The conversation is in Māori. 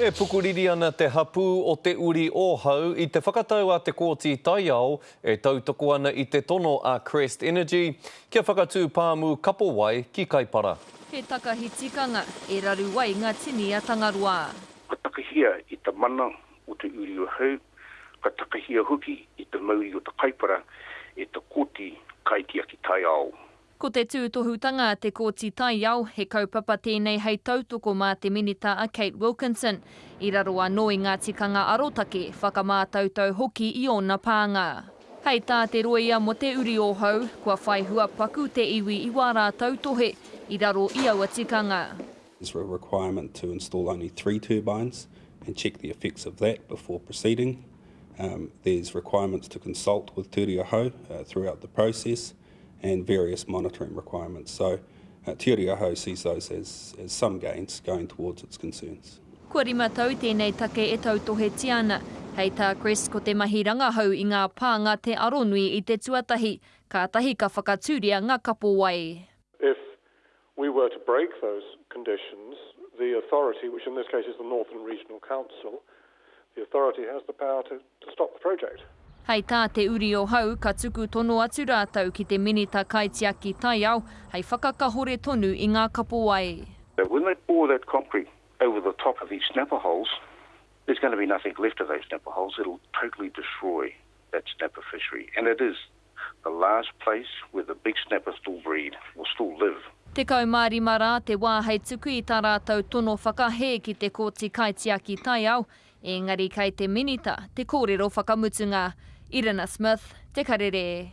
E pukuriri ana te hapū o Te Uri Ōhau i te whakatau a Te Kooti Taiao e tautoko ana i te tono a Crest Energy kia whakatū pāmu kapo wai ki Kaipara. He takahi tikanga, e raru ai nga tini a Tangaroa. Ka takahia i ta mana o Te Uri Ohau, ka takahia hoki i ta mauri o ta Kaipara e ta Koti Kaitiaki Taiao. Ko te tūtohutanga a te Kōti Taiao, he kaupapa tēnei hei tautoko mā te Minita a Kate Wilkinson, i raro anō i ngā tikanga arotake, whakamātautau hoki i ōna pānga. Hei tā te rōia mō Te Uri o Hou, kua whai hua paku te iwi i wā rā tautohe i raro i aua tikanga. Is there a requirement to install only three turbines and check the effects of that before proceeding? There's requirements to consult with Te Uri o Hou throughout the process. and various monitoring requirements. So, uh, tiori ahau sees those as, as some gains going towards its concerns. Kua rima tau tēnei take e tautohetia ana. Hei tā Chris, ko te mahi rangahau i ngā pānga te aronui i te tuatahi, kātahi ka whakatūria ngā kapowai. If we were to break those conditions, the authority, which in this case is the Northern Regional Council, the authority has the power to to stop the project. Hei tā Te Uri o Hau, ka tuku tono atu rātou ki te Minita Kaitiaki Taiao hei whakakahore tonu i ngā kapowae. So when they pour that concrete over the top of these snapper holes, there's going to be nothing left of those snapper holes, it'll totally destroy that snapper fishery and it is the last place where the big snapper still breed or still live. Tekau mā rima rā te wā hei tuku i tā rātou tono whakahē ki te Kōti Kaitiaki Taiao, ēngari kei te Minita te kōrero whakamutunga. Irina Smith, Te Karere.